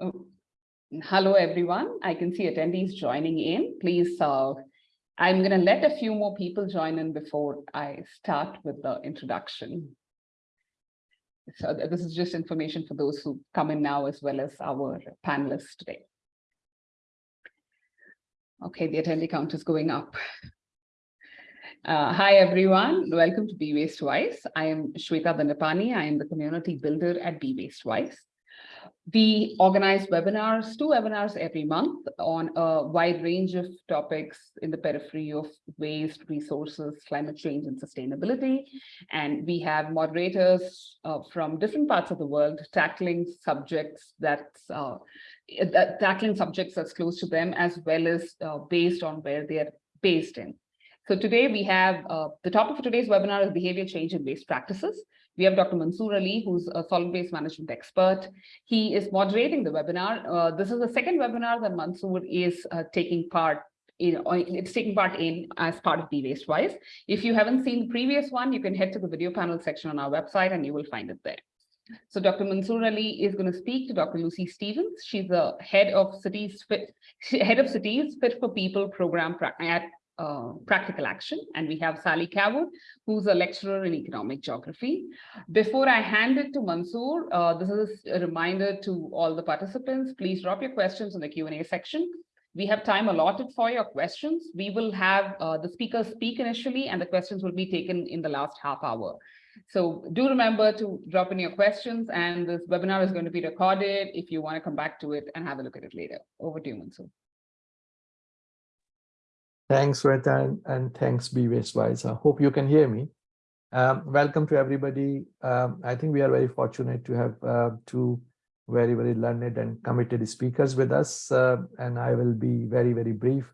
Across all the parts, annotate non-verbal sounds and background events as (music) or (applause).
Oh, Hello, everyone. I can see attendees joining in. Please, uh, I'm going to let a few more people join in before I start with the introduction. So this is just information for those who come in now as well as our panelists today. Okay, the attendee count is going up. Uh, hi, everyone. Welcome to Be Waste Wise. I am Shweta Dandapani. I am the community builder at Be Waste Wise. We organize webinars, two webinars every month on a wide range of topics in the periphery of waste, resources, climate change, and sustainability. And we have moderators uh, from different parts of the world tackling subjects that's uh, that- tackling subjects that's close to them, as well as uh, based on where they are based in. So today we have, uh, the topic for today's webinar is behavior change in waste practices. We have Dr. Mansoor Ali, who's a solid waste management expert. He is moderating the webinar. Uh, this is the second webinar that Mansoor is uh, taking part in, it's taking part in as part of Be Waste Wise. If you haven't seen the previous one, you can head to the video panel section on our website and you will find it there. So Dr. Mansoor Ali is going to speak to Dr. Lucy Stevens. She's the head of cities fit, (laughs) head of cities fit for people program at uh, practical action. And we have Sally Cawood, who's a lecturer in economic geography. Before I hand it to Mansoor, uh, this is a reminder to all the participants, please drop your questions in the Q&A section. We have time allotted for your questions. We will have uh, the speakers speak initially and the questions will be taken in the last half hour. So do remember to drop in your questions and this webinar is going to be recorded if you want to come back to it and have a look at it later. Over to you, Mansoor. Thanks, Rita, and, thanks, Be Wise. I hope you can hear me. Um, welcome to everybody. Um, I think we are very fortunate to have uh, two very, very learned and committed speakers with us, uh, and I will be very, very brief.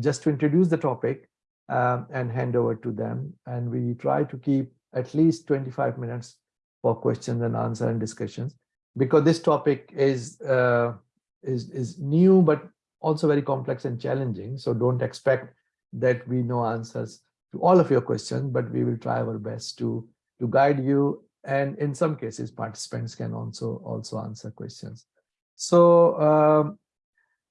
Just to introduce the topic um, and hand over to them. And we try to keep at least 25 minutes for questions and answer and discussions because this topic is uh, is is new but also very complex and challenging. So don't expect that we know answers to all of your questions, but we will try our best to, to guide you. And in some cases, participants can also, also answer questions. So um,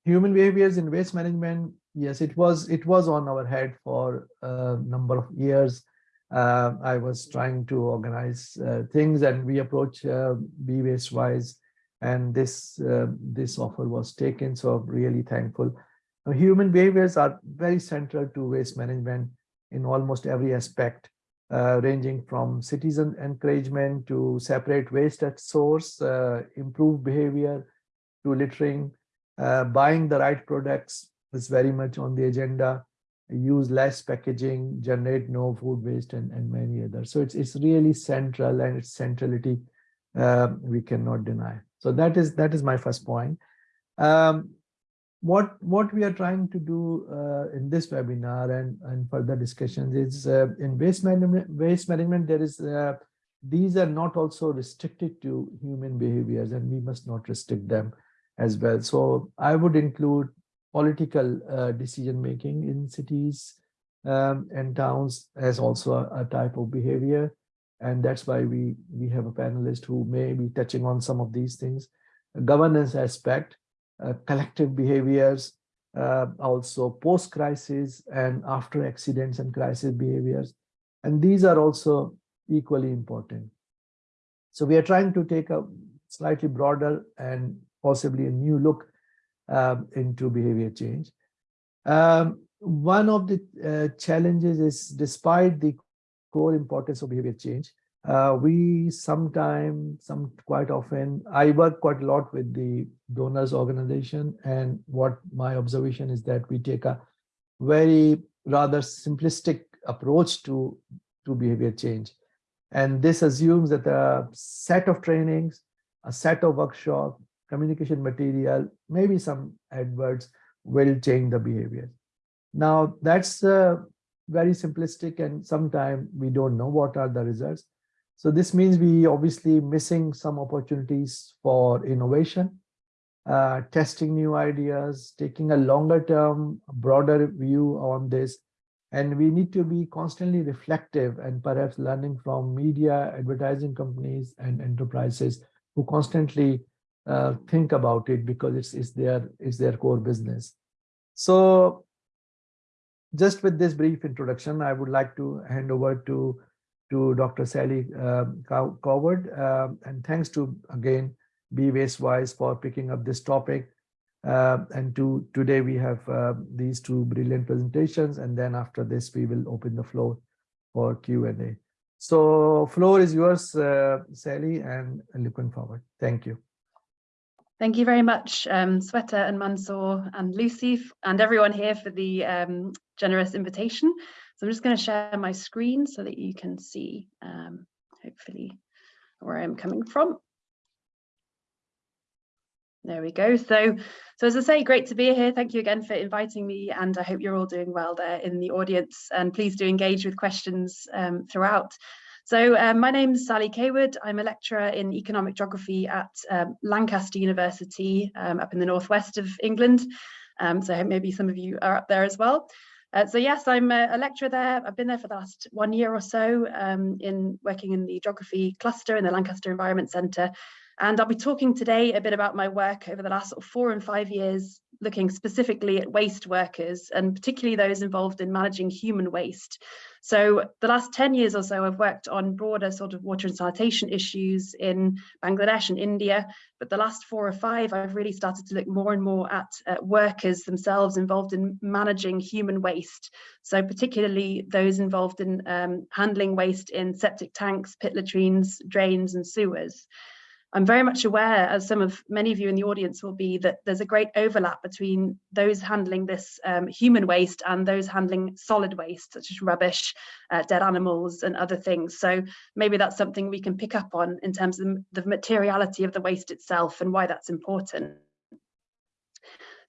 human behaviors in waste management, yes, it was, it was on our head for a number of years. Uh, I was trying to organize uh, things and we approach uh, Be Waste Wise and this uh, this offer was taken so I'm really thankful. Human behaviors are very central to waste management in almost every aspect uh, ranging from citizen encouragement to separate waste at source uh, improve behavior to littering uh, buying the right products is very much on the agenda. Use less packaging generate no food waste and, and many others. So it's it's really central and its centrality uh, we cannot deny so that is that is my first point. Um, what what we are trying to do uh, in this webinar and and further discussions is uh, in waste management waste management there is uh, these are not also restricted to human behaviors and we must not restrict them as well. So I would include political uh, decision making in cities um, and towns as also a, a type of behavior and that's why we we have a panelist who may be touching on some of these things. A governance aspect uh, collective behaviors uh, also post crisis and after accidents and crisis behaviors. And these are also equally important. So we are trying to take a slightly broader and possibly a new look um, into behavior change. Um, one of the uh, challenges is despite the core importance of behavior change. Uh, we sometimes, some quite often, I work quite a lot with the donors organization and what my observation is that we take a very rather simplistic approach to, to behavior change. And this assumes that a set of trainings, a set of workshop, communication material, maybe some adverts will change the behavior. Now that's uh, very simplistic and sometimes we don't know what are the results. So this means we obviously missing some opportunities for innovation, uh, testing new ideas, taking a longer term, broader view on this. And we need to be constantly reflective and perhaps learning from media, advertising companies and enterprises who constantly uh, think about it because it's, it's their, it's their core business. So just with this brief introduction, I would like to hand over to, to Dr. Sally Cow- Coward. um, and thanks to, again, Be Waste Wise for picking up this topic. Uh, and to, today we have uh, these two brilliant presentations. And then after this, we will open the floor for Q&A. So floor is yours, uh, Sally, and looking forward. Thank you. Thank you very much, um, Sweta and Mansoor and Lucy and everyone here for the um, generous invitation. So I'm just going to share my screen so that you can see, um, hopefully, where I'm coming from. There we go. So, so as I say, great to be here. Thank you again for inviting me, and I hope you're all doing well there in the audience. And please do engage with questions um, throughout. So um, my name is Sally Cawood. I'm a lecturer in economic geography at um, Lancaster University um, up in the northwest of England. Um, so maybe some of you are up there as well. Uh, so yes, I'm a, a, lecturer there. I've been there for the last one year or so um, in working in the geography cluster in the Lancaster Environment Centre. And I'll be talking today a bit about my work over the last sort of four and five years, looking specifically at waste workers and particularly those involved in managing human waste. So the last 10 years or so, I've worked on broader sort of water and sanitation issues in Bangladesh and India. But the last four or five, I've really started to look more and more at workers themselves involved in managing human waste. So particularly those involved in um, handling waste in septic tanks, pit latrines, drains and sewers. I'm very much aware, as some of many of you in the audience will be, that there's a great overlap between those handling this um, human waste and those handling solid waste, such as rubbish, uh, dead animals and other things. So maybe that's something we can pick up on in terms of the materiality of the waste itself and why that's important.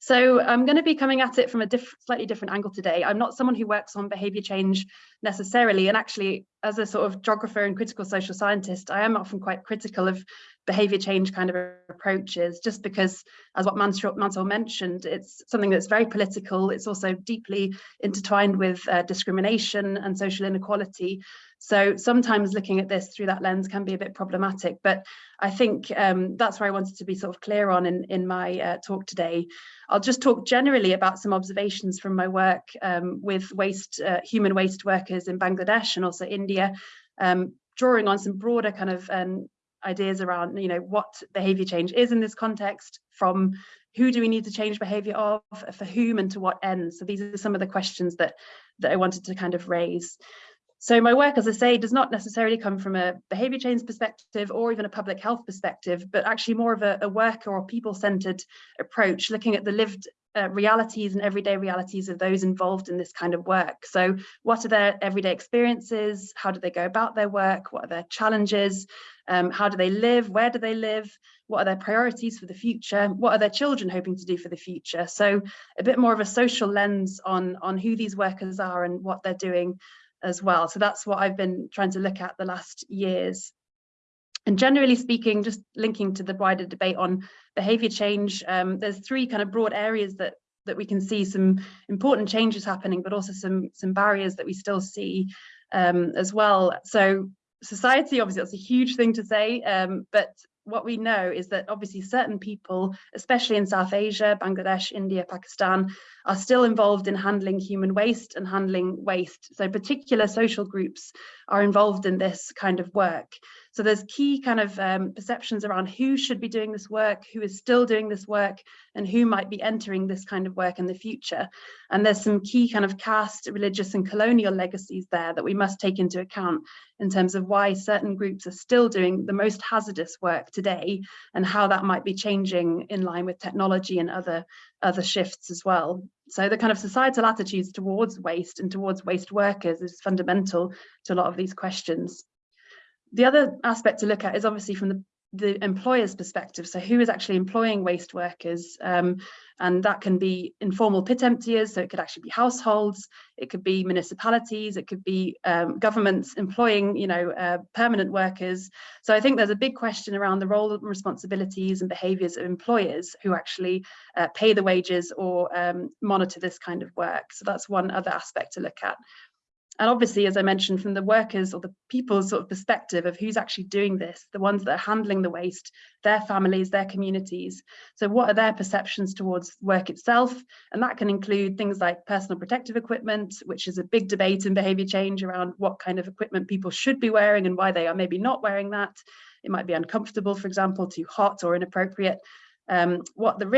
So I'm going to be coming at it from a diff slightly different angle today. I'm not someone who works on behaviour change necessarily, and actually, as a sort of geographer and critical social scientist, I am often quite critical of behaviour change kind of approaches, just because, as what Mansoor mentioned, it's something that's very political. It's also deeply intertwined with uh, discrimination and social inequality. So sometimes looking at this through that lens can be a bit problematic, but I think um, that's where I wanted to be sort of clear on in, in my uh, talk today. I'll just talk generally about some observations from my work um, with waste, uh, human waste workers in Bangladesh and also India, um, drawing on some broader kind of um, ideas around, you know, what behavior change is in this context from who do we need to change behavior of, for whom and to what end? So these are some of the questions that, that I wanted to kind of raise. So my work, as I say, does not necessarily come from a behaviour change perspective or even a public health perspective, but actually more of a, a worker or people-centred approach, looking at the lived uh, realities and everyday realities of those involved in this kind of work. So what are their everyday experiences? How do they go about their work? What are their challenges? Um, how do they live? Where do they live? What are their priorities for the future? What are their children hoping to do for the future? So a bit more of a social lens on, on who these workers are and what they're doing as well. So that's what I've been trying to look at the last years. And generally speaking, just linking to the wider debate on behaviour change, um, there's three kind of broad areas that that we can see some important changes happening, but also some some barriers that we still see um, as well. So society, obviously, that's a huge thing to say, um, but what we know is that obviously certain people, especially in South Asia, Bangladesh, India, Pakistan, are still involved in handling human waste and handling waste. So particular social groups are involved in this kind of work. So there's key kind of um, perceptions around who should be doing this work, who is still doing this work, and who might be entering this kind of work in the future. And there's some key kind of caste, religious and colonial legacies there that we must take into account in terms of why certain groups are still doing the most hazardous work today and how that might be changing in line with technology and other, other shifts as well. So the kind of societal attitudes towards waste and towards waste workers is fundamental to a lot of these questions. The other aspect to look at is obviously from the, the employer's perspective. So who is actually employing waste workers? Um, and that can be informal pit emptiers, so it could actually be households, it could be municipalities, it could be um, governments employing, you know, uh, permanent workers. So I think there's a big question around the role and responsibilities and behaviours of employers who actually uh, pay the wages or um, monitor this kind of work. So that's one other aspect to look at. And obviously, as I mentioned, from the workers or the people's sort of perspective of who's actually doing this, the ones that are handling the waste, their families, their communities. So what are their perceptions towards work itself? And that can include things like personal protective equipment, which is a big debate in behavior change around what kind of equipment people should be wearing and why they are maybe not wearing that. It might be uncomfortable, for example, too hot or inappropriate. Um, what the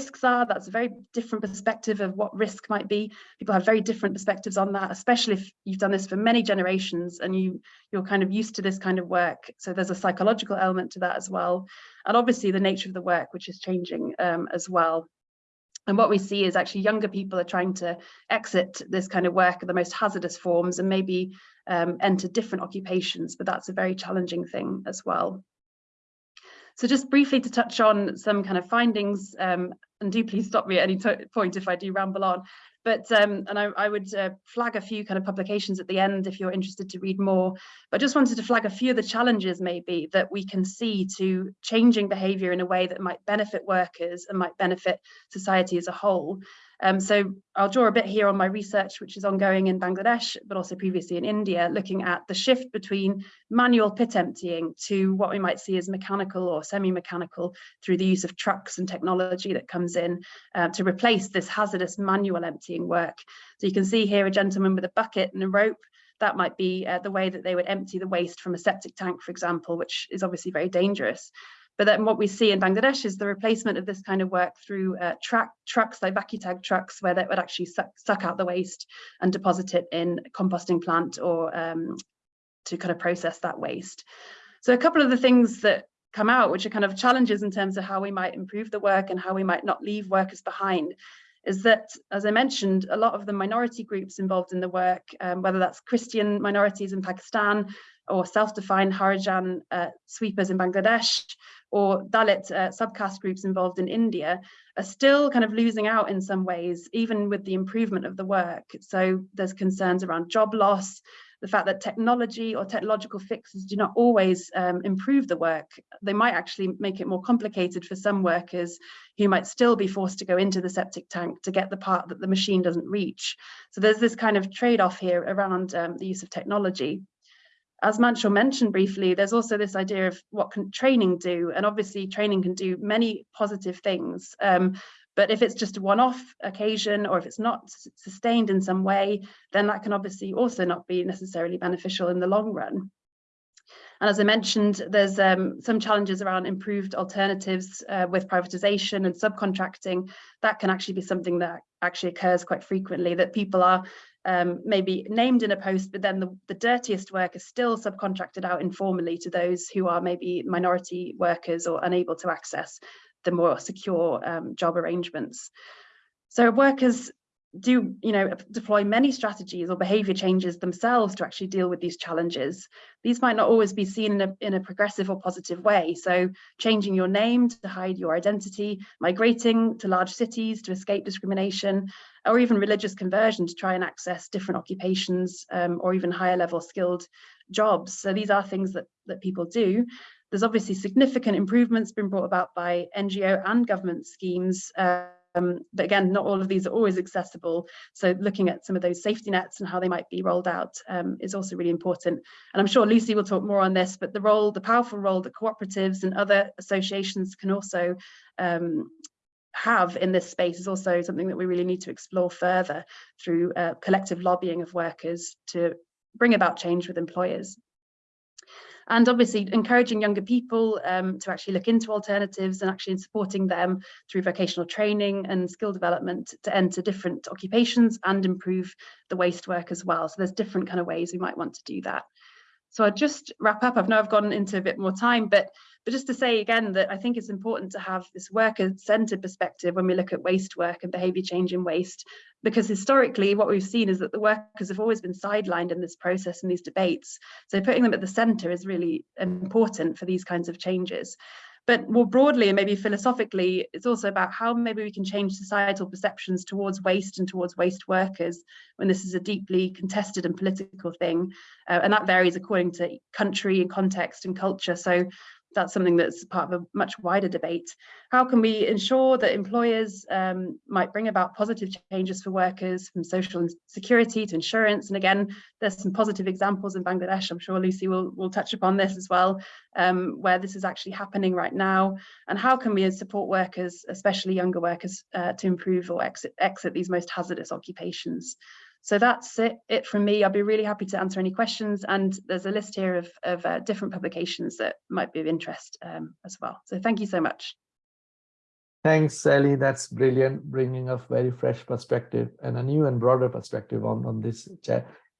risks are. That's a very different perspective of what risk might be. People have very different perspectives on that, especially if you've done this for many generations and you, you're kind of used to this kind of work. So there's a psychological element to that as well. And obviously the nature of the work, which is changing um, as well. And what we see is actually younger people are trying to exit this kind of work, of the most hazardous forms, and maybe um, enter different occupations, but that's a very challenging thing as well. So just briefly to touch on some kind of findings, um, and do please stop me at any point if I do ramble on. But um, and I, I would uh, flag a few kind of publications at the end if you're interested to read more. But I just wanted to flag a few of the challenges maybe that we can see to changing behaviour in a way that might benefit workers and might benefit society as a whole. Um, so I'll draw a bit here on my research, which is ongoing in Bangladesh, but also previously in India, looking at the shift between manual pit emptying to what we might see as mechanical or semi-mechanical through the use of trucks and technology that comes in uh, to replace this hazardous manual emptying work. So you can see here a gentleman with a bucket and a rope that might be uh, the way that they would empty the waste from a septic tank, for example, which is obviously very dangerous. But then what we see in Bangladesh is the replacement of this kind of work through uh, track, trucks like Vacutug trucks, where they would actually suck, suck, out the waste and deposit it in a composting plant or um, to kind of process that waste. So a couple of the things that come out, which are kind of challenges in terms of how we might improve the work and how we might not leave workers behind, is that, as I mentioned, a lot of the minority groups involved in the work, um, whether that's Christian minorities in Pakistan or self-defined Harijan uh, sweepers in Bangladesh, or Dalit uh, subcaste groups involved in India are still kind of losing out in some ways, even with the improvement of the work. So there's concerns around job loss, the fact that technology or technological fixes do not always um, improve the work. They might actually make it more complicated for some workers who might still be forced to go into the septic tank to get the part that the machine doesn't reach. So there's this kind of trade-off here around um, the use of technology as Mansoor mentioned briefly, there's also this idea of what can training do? And obviously training can do many positive things. Um, but if it's just a one-off occasion or if it's not sustained in some way, then that can obviously also not be necessarily beneficial in the long run. And as I mentioned, there's um, some challenges around improved alternatives uh, with privatization and subcontracting. That can actually be something that actually occurs quite frequently, that people are um, maybe named in a post, but then the, the dirtiest work is still subcontracted out informally to those who are maybe minority workers or unable to access the more secure um, job arrangements. So workers do you know deploy many strategies or behavior changes themselves to actually deal with these challenges. These might not always be seen in a, in a progressive or positive way. So changing your name to hide your identity migrating to large cities to escape discrimination or even religious conversion to try and access different occupations um, or even higher level skilled jobs. So these are things that that people do. There's obviously significant improvements been brought about by NGO and government schemes uh, um, but again, not all of these are always accessible. So looking at some of those safety nets and how they might be rolled out um, is also really important. And I'm sure Lucy will talk more on this, but the role, the powerful role that cooperatives and other associations can also um, have in this space is also something that we really need to explore further through uh, collective lobbying of workers to bring about change with employers and obviously encouraging younger people um, to actually look into alternatives and actually supporting them through vocational training and skill development to enter different occupations and improve the waste work as well. So there's different kind of ways we might want to do that. So I'll just wrap up. I know I've gone into a bit more time, but but just to say again that I think it's important to have this worker-centered perspective when we look at waste work and behaviour change in waste, because historically what we've seen is that the workers have always been sidelined in this process and these debates. So putting them at the centre is really important for these kinds of changes. But more broadly and maybe philosophically, it's also about how maybe we can change societal perceptions towards waste and towards waste workers when this is a deeply contested and political thing. Uh, and that varies according to country and context and culture. So that's something that's part of a much wider debate. How can we ensure that employers um, might bring about positive changes for workers from social security to insurance? And again, there's some positive examples in Bangladesh. I'm sure Lucy will, will touch upon this as well, um, where this is actually happening right now. And how can we support workers, especially younger workers, uh, to improve or exit, exit these most hazardous occupations? So that's it, it from me. I'll be really happy to answer any questions. And there's a list here of, of uh, different publications that might be of interest um, as well. So thank you so much. Thanks, Sally. That's brilliant, bringing a very fresh perspective and a new and broader perspective on, on this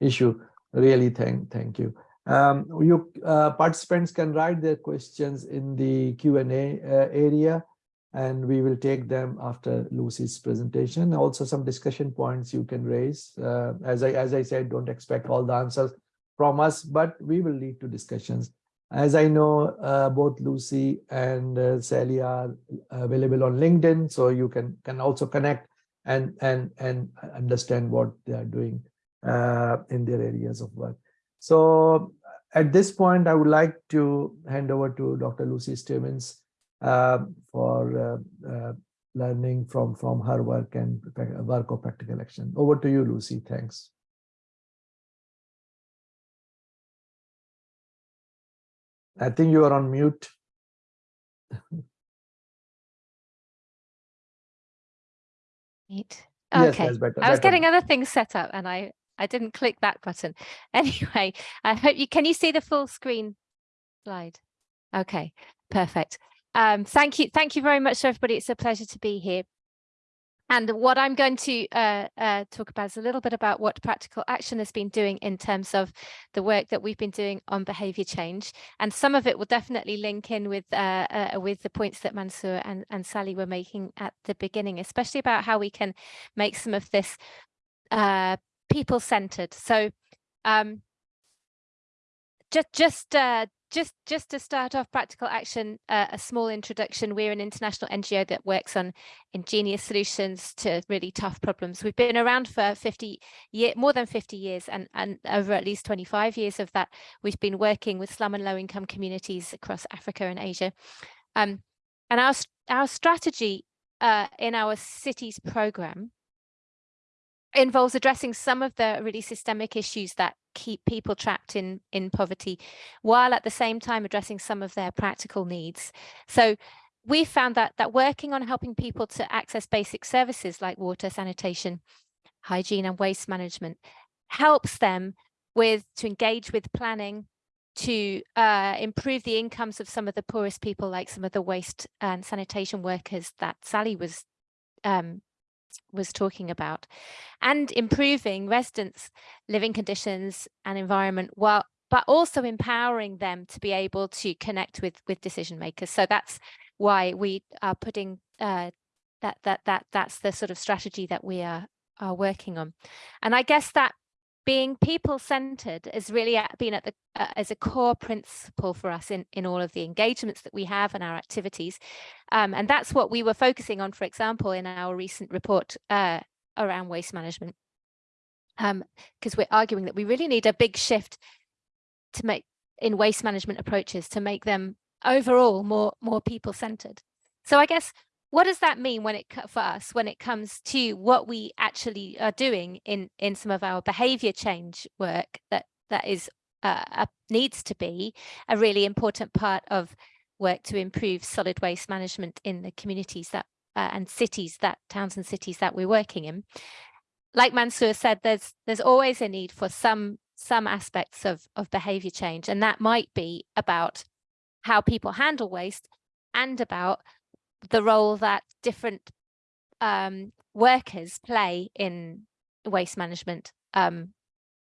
issue. Really, thank, thank you. Um, you uh, participants can write their questions in the Q&A uh, area and we will take them after Lucy's presentation. Also some discussion points you can raise. Uh, as, I, as I said, don't expect all the answers from us, but we will lead to discussions. As I know, uh, both Lucy and uh, Sally are available on LinkedIn, so you can, can also connect and, and, and understand what they are doing uh, in their areas of work. So at this point, I would like to hand over to Dr. Lucy Stevens uh, for uh, uh, learning from from her work and work of practical action. Over to you, Lucy. Thanks. I think you are on mute. (laughs) Neat. Okay, that's better, I was better. getting other things set up and I, I didn't click that button. (laughs) Anyway, I hope you, can you see the full screen slide? Okay, perfect. Um, thank you. Thank you very much, everybody. It's a pleasure to be here. And what I'm going to uh, uh, talk about is a little bit about what practical action has been doing in terms of the work that we've been doing on behaviour change. And some of it will definitely link in with uh, uh, with the points that Mansoor and, and Sally were making at the beginning, especially about how we can make some of this uh, people-centered. So um, just just uh, just just to start off practical action uh, a small introduction. We're an international ngo that works on ingenious solutions to really tough problems. We've been around for 50 year more than 50 years and and over at least 25 years of that we've been working with slum and low income communities across africa and asia. Um, and our our strategy uh, in our cities program involves addressing some of the really systemic issues that keep people trapped in in poverty while at the same time addressing some of their practical needs. So we found that that working on helping people to access basic services like water sanitation hygiene and waste management helps them with to engage with planning to uh, improve the incomes of some of the poorest people like some of the waste and sanitation workers that Sally was um, was talking about and improving residents living conditions and environment while but also empowering them to be able to connect with with decision makers. So that's why we are putting uh, that that that that's the sort of strategy that we are are working on. And i guess that being people centered has really been at the uh, as a core principle for us in in all of the engagements that we have and our activities. Um, and that's what we were focusing on for example in our recent report uh, around waste management. Because um, we're arguing that we really need a big shift to make in waste management approaches to make them overall more more people centered so i guess what does that mean when it for us when it comes to what we actually are doing in in some of our behavior change work that that is uh, needs to be a really important part of work to improve solid waste management in the communities that uh, and cities that towns and cities that we're working in. Like Mansoor said there's there's always a need for some some aspects of of behavior change and that might be about how people handle waste and about the role that different um, workers play in waste management um,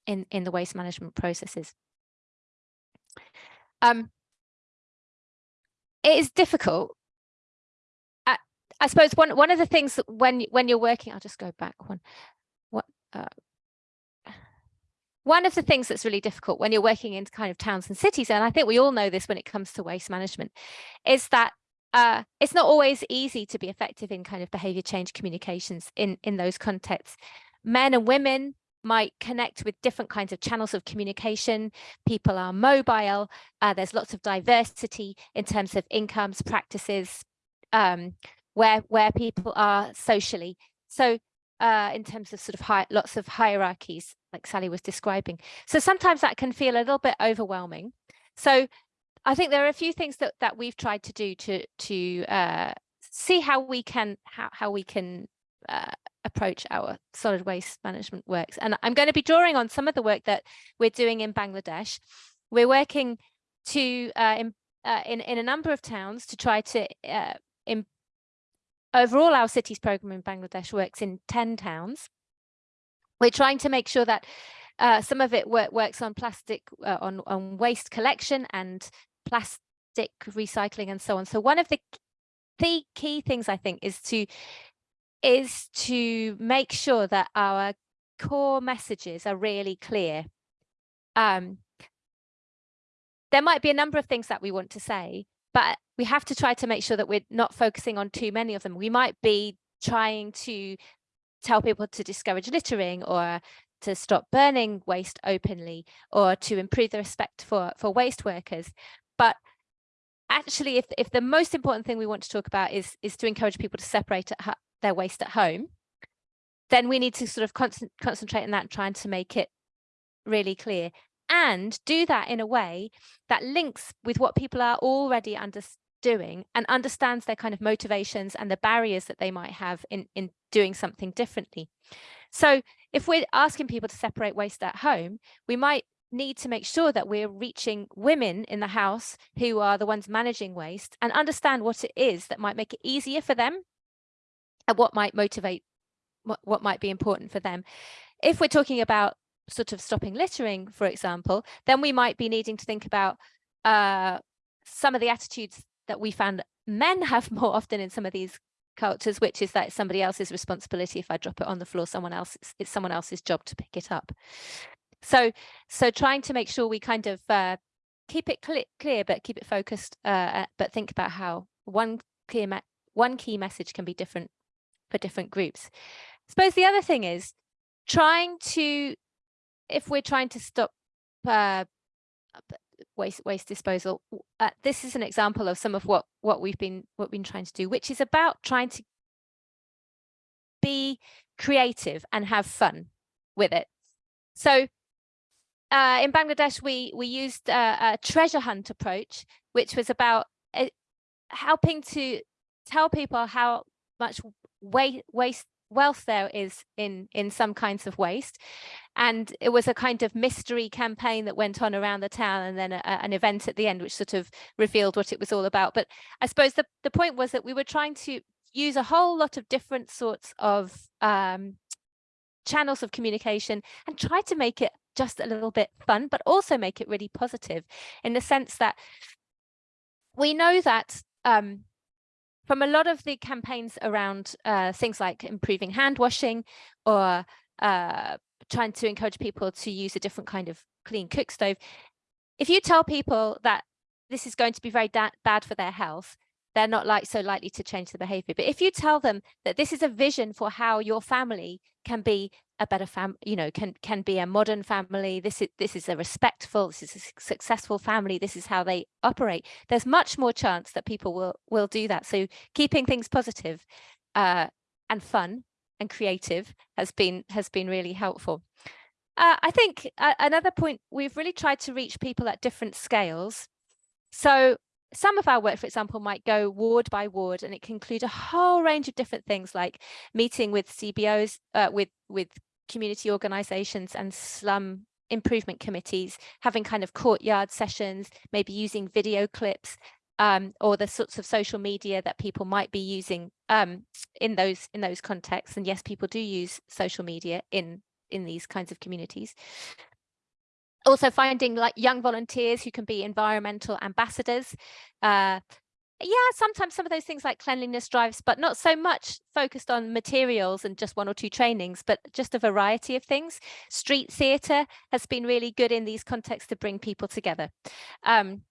in, in the waste management processes. Um, it is difficult. I, I suppose one one of the things when when you're working, I'll just go back one. What uh, one of the things that's really difficult when you're working in kind of towns and cities, and I think we all know this when it comes to waste management, is that uh, it's not always easy to be effective in kind of behavior change communications in, in those contexts. Men and women might connect with different kinds of channels of communication. People are mobile. Uh, there's lots of diversity in terms of incomes, practices, um, where where people are socially. So uh, in terms of sort of high, lots of hierarchies, like Sally was describing. So sometimes that can feel a little bit overwhelming. So I think there are a few things that that we've tried to do to to uh, see how we can how, how we can uh, approach our solid waste management works. And I'm going to be drawing on some of the work that we're doing in Bangladesh. We're working to uh, in, uh, in, in a number of towns to try to uh, in, overall our cities program in Bangladesh works in 10 towns. We're trying to make sure that uh, some of it work, works on plastic, uh, on, on waste collection and plastic recycling and so on. So one of the the key things I think is to is to make sure that our core messages are really clear. Um, there might be a number of things that we want to say, but we have to try to make sure that we're not focusing on too many of them. We might be trying to tell people to discourage littering or to stop burning waste openly or to improve the respect for, for waste workers. But actually, if, if the most important thing we want to talk about is, is to encourage people to separate at, their waste at home, then we need to sort of con concentrate on that, trying to make it really clear and do that in a way that links with what people are already doing and understands their kind of motivations and the barriers that they might have in, in doing something differently. So if we're asking people to separate waste at home, we might need to make sure that we're reaching women in the house who are the ones managing waste and understand what it is that might make it easier for them and what might motivate what, what might be important for them. If we're talking about sort of stopping littering, for example, then we might be needing to think about uh, some of the attitudes that we found men (laughs) have more often in some of these cultures, which is that somebody else's responsibility. If I drop it on the floor, someone else, it's someone else's job to pick it up. So, so trying to make sure we kind of uh, keep it cl clear, but keep it focused, uh, but think about how one clear one key message can be different for different groups. I suppose the other thing is trying to, if we're trying to stop uh, waste waste disposal, uh, this is an example of some of what what we've been what we've been trying to do, which is about trying to be creative and have fun with it. So uh, in Bangladesh, we we used uh, a treasure hunt approach, which was about uh, helping to tell people how much waste, waste wealth there is in in some kinds of waste. And it was a kind of mystery campaign that went on around the town and then a, an event at the end which sort of revealed what it was all about. But i suppose the, the point was that we were trying to use a whole lot of different sorts of um, channels of communication and try to make it just a little bit fun but also make it really positive in the sense that we know that um, from a lot of the campaigns around uh, things like improving hand washing or uh, trying to encourage people to use a different kind of clean cook stove, if you tell people that this is going to be very bad for their health, they're not like so likely to change the behavior. But if you tell them that this is a vision for how your family can be a better fam, you know, can can be a modern family. This is this is a respectful, this is a successful family. This is how they operate. There's much more chance that people will will do that. So keeping things positive, uh, and fun and creative has been has been really helpful. Uh, I think uh, another point we've really tried to reach people at different scales. So some of our work, for example, might go ward by ward, and it can include a whole range of different things like meeting with CBOs, uh, with with community organizations and slum improvement committees, having kind of courtyard sessions, maybe using video clips um, or the sorts of social media that people might be using um, in those in those contexts. And yes, people do use social media in in these kinds of communities. Also finding like young volunteers who can be environmental ambassadors, uh, yeah, sometimes some of those things like cleanliness drives, but not so much focused on materials and just one or two trainings, but just a variety of things. Street theatre has been really good in these contexts to bring people together. Um,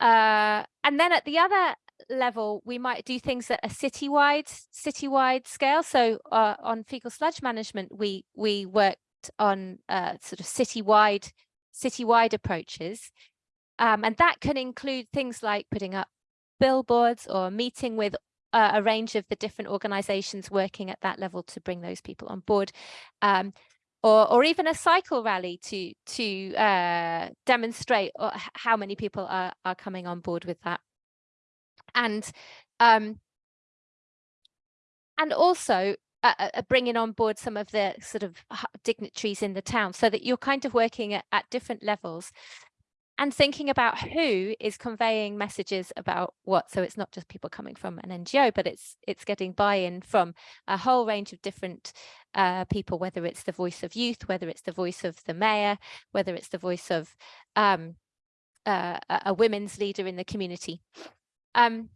uh, and then at the other level, we might do things that are citywide citywide scale. So uh, on fecal sludge management, we we worked on uh, sort of citywide citywide approaches, um, and that can include things like putting up billboards or meeting with uh, a range of the different organizations working at that level to bring those people on board. Um, or, or even a cycle rally to to uh, demonstrate uh, how many people are, are coming on board with that. And um, and also uh, uh, bringing on board some of the sort of dignitaries in the town so that you're kind of working at, at different levels and thinking about who is conveying messages about what so it's not just people coming from an ngo but it's it's getting buy-in from a whole range of different uh, people whether it's the voice of youth whether it's the voice of the mayor whether it's the voice of um, uh, a women's leader in the community. Um,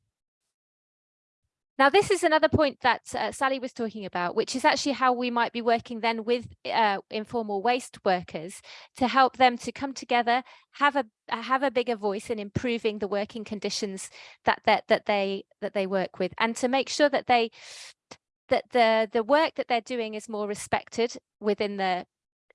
now, this is another point that uh, Sally was talking about, which is actually how we might be working then with uh, informal waste workers to help them to come together, have a have a bigger voice in improving the working conditions that that that they that they work with, and to make sure that they that the the work that they're doing is more respected within the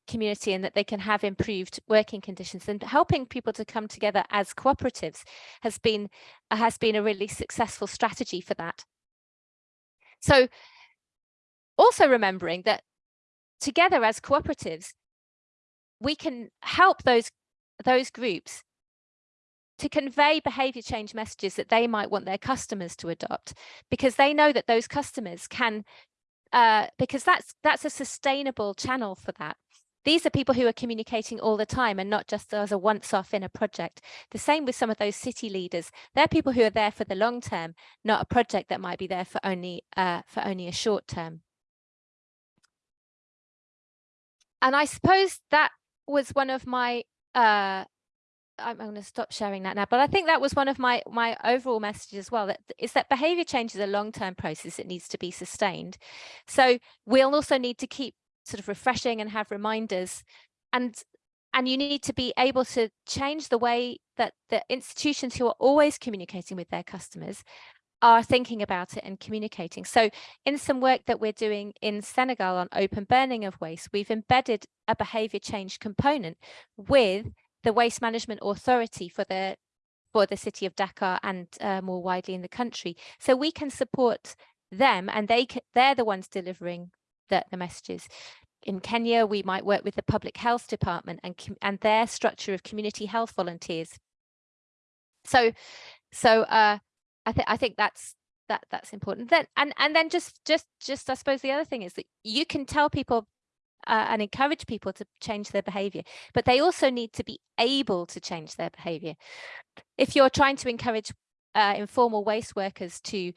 community and that they can have improved working conditions. And helping people to come together as cooperatives has been uh, has been a really successful strategy for that so also remembering that together as cooperatives, we can help those, those groups to convey behavior change messages that they might want their customers to adopt because they know that those customers can uh, because that's that's a sustainable channel for that these are people who are communicating all the time and not just as a once off in a project. The same with some of those city leaders. They're people who are there for the long term, not a project that might be there for only uh, for only a short term. And I suppose that was one of my uh, I'm, going to stop sharing that now, but I think that was one of my my overall messages as well. That is that behavior change is a long term process. It needs to be sustained. So we'll also need to keep sort of refreshing and have reminders and and you need to be able to change the way that the institutions who are always communicating with their customers are thinking about it and communicating. So in some work that we're doing in Senegal on open burning of waste, we've embedded a behavior change component with the waste management authority for the for the city of Dakar and uh, more widely in the country. So we can support them and they they're the ones delivering the, the messages. In Kenya, we might work with the public health department and, and their structure of community health volunteers. So, so uh, I think I think that's that that's important. Then and and then just just just I suppose the other thing is that you can tell people uh, and encourage people to change their behavior, but they also need to be able to change their behavior. If you're trying to encourage uh, informal waste workers to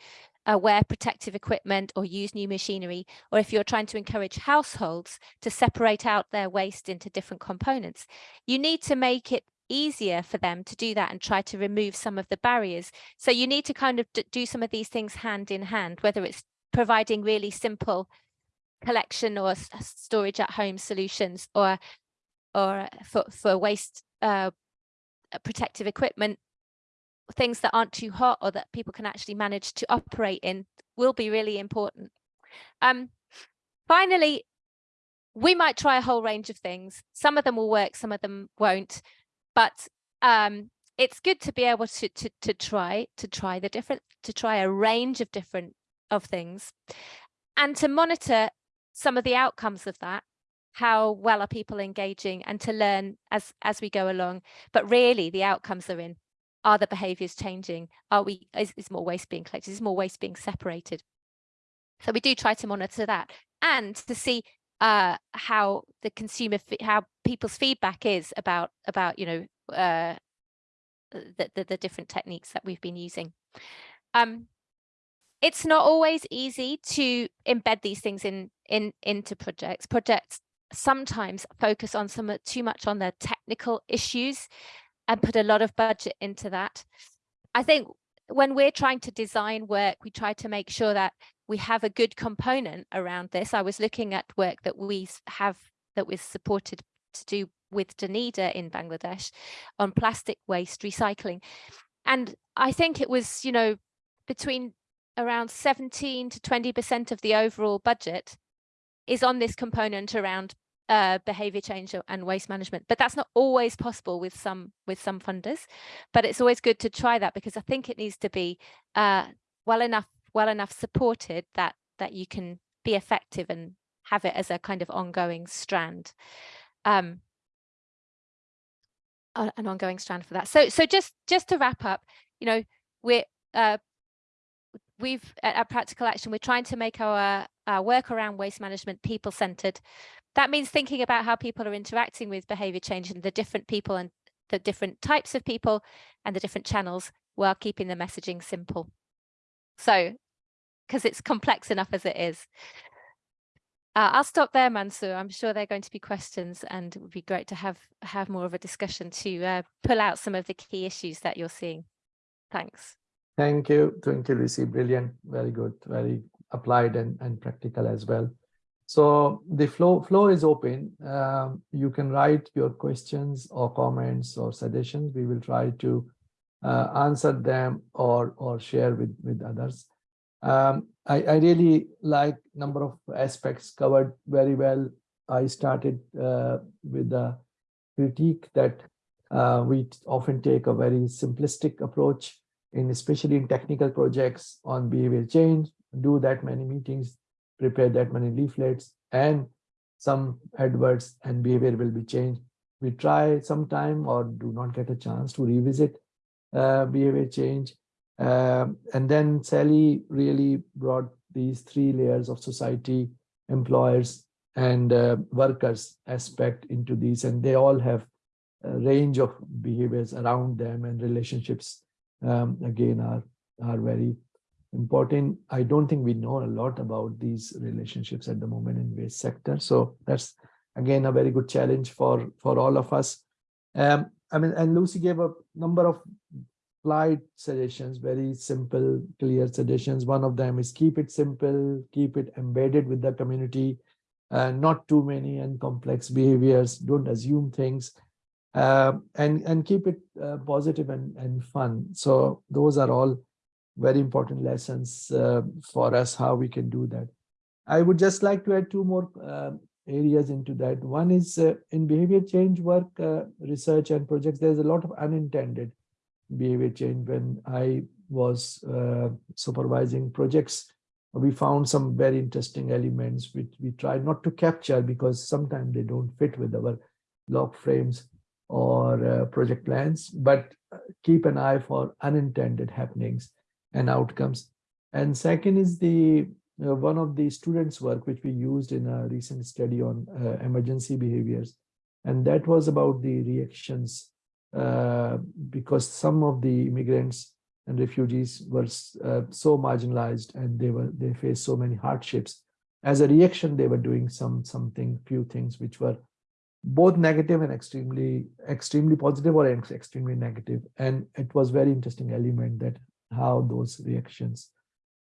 uh, wear protective equipment or use new machinery, or if you're trying to encourage households to separate out their waste into different components, you need to make it easier for them to do that and try to remove some of the barriers. So you need to kind of do some of these things hand in hand, whether it's providing really simple collection or storage at home solutions or or for, for waste uh, protective equipment things that aren't too hot or that people can actually manage to operate in will be really important. Um, finally, we might try a whole range of things. Some of them will work, some of them won't, but um, it's good to be able to, to, to try, to try the different, to try a range of different of things and to monitor some of the outcomes of that how well are people engaging and to learn as as we go along but really the outcomes are in are the behaviors changing? Are we, is, is more waste being collected? Is more waste being separated? So we do try to monitor that and to see uh, how the consumer, how people's feedback is about, about you know, uh, the, the, the different techniques that we've been using. Um, it's not always easy to embed these things in, in into projects. Projects sometimes focus on some too much on the technical issues and put a lot of budget into that. I think when we're trying to design work, we try to make sure that we have a good component around this. I was looking at work that we have that was supported to do with Danida in Bangladesh on plastic waste recycling. And I think it was, you know, between around 17 to 20% of the overall budget is on this component around uh, behavior change and waste management. But that's not always possible with some with some funders. But it's always good to try that because I think it needs to be uh, well enough well enough supported that that you can be effective and have it as a kind of ongoing strand. Um, an ongoing strand for that. So so just just to wrap up, you know, we're uh, we've at, at practical action we're trying to make our, our work around waste management people centered that means thinking about how people are interacting with behavior change and the different people and the different types of people and the different channels while keeping the messaging simple so because it's complex enough as it is uh, I'll stop there, Mansoor. I'm sure there are going to be questions and it would be great to have have more of a discussion to uh, pull out some of the key issues that you're seeing. Thanks. Thank you. Thank you, Lucy. Brilliant. Very good. Very applied and, and practical as well. So the flow floor is open. Um, you can write your questions or comments or suggestions. We will try to uh, answer them or or share with with others. Um, I, I really like number of aspects covered very well. I started uh, with the critique that uh, we often take a very simplistic approach in especially in technical projects on behavior change, do that many meetings, prepare that many leaflets, and some adverts and behavior will be changed. We try sometime or do not get a chance to revisit uh, behavior change. Um, and then Sally really brought these three layers of society, employers, and uh, workers aspect into these, and they all have a range of behaviors around them and relationships um, again are are very important. I don't think we know a lot about these relationships at the moment in waste sector. So that's again a very good challenge for for all of us. Um, I mean, and Lucy gave a number of light suggestions, very simple, clear suggestions. One of them is keep it simple, keep it embedded with the community, uh, not too many and complex behaviors. Don't assume things uh, and and keep it uh, positive and and fun so those are all very important lessons uh, for us how we can do that. I would just like to add two more uh, areas into that. One is uh, in behavior change work uh, research and projects there's a lot of unintended behavior change. When i was supervising projects we found some very interesting elements which we try not to capture because sometimes they don't fit with our log frames or uh, project plans, but uh, keep an eye for unintended happenings and outcomes. And second is the uh, one of the students' work, which we used in a recent study on uh, emergency behaviors. And that was about the reactions uh, because some of the immigrants and refugees were uh, so marginalized and they were they faced so many hardships. As a reaction, they were doing some something, few things which were both negative and extremely extremely positive or extremely negative and it was very interesting element that how those reactions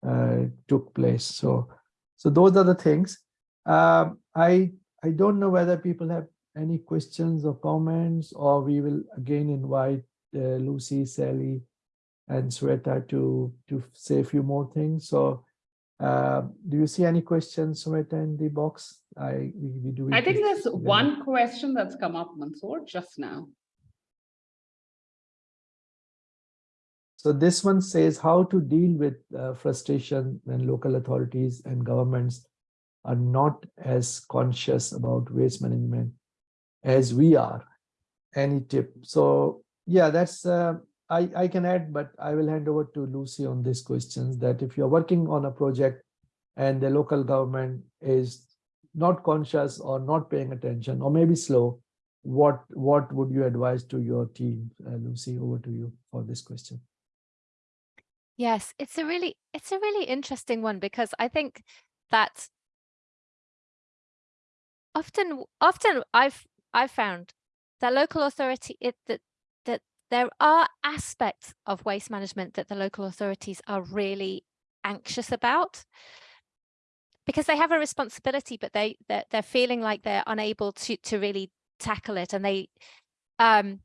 uh, took place so so those are the things um, i i don't know whether people have any questions or comments or we will again invite uh, lucy sally and Sweta to to say a few more things so uh, do you see any questions, Sumita, in the box? I we, we do. I think there's one question that's come up, Mansoor, just now. So this one says how to deal with uh, frustration when local authorities and governments are not as conscious about waste management as we are. Any tip? So yeah, that's uh, I, I can add, but I will hand over to Lucy on these questions that if you're working on a project and the local government is not conscious or not paying attention or maybe slow, what what would you advise to your team? Uh, Lucy, over to you for this question. Yes, it's a really it's a really interesting one because I think that often often I've I've found that local authority it that that there are aspects of waste management that the local authorities are really anxious about because they have a responsibility, but they they're, they're feeling like they're unable to to really tackle it, and they um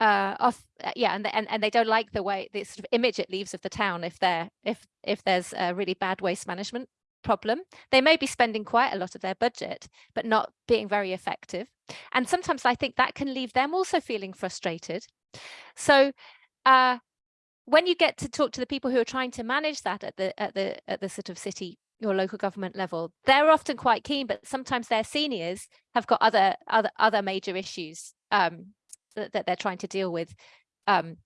uh off uh, yeah and, they- and and they don't like the way the sort of image it leaves of the town if they're if if there's a really bad waste management problem. They may be spending quite a lot of their budget but not being very effective. And sometimes i think that can leave them also feeling frustrated. So uh when you get to talk to the people who are trying to manage that at the at the at the sort of city or local government level they're often quite keen but sometimes their seniors have got other other other major issues um that, that they're trying to deal with um,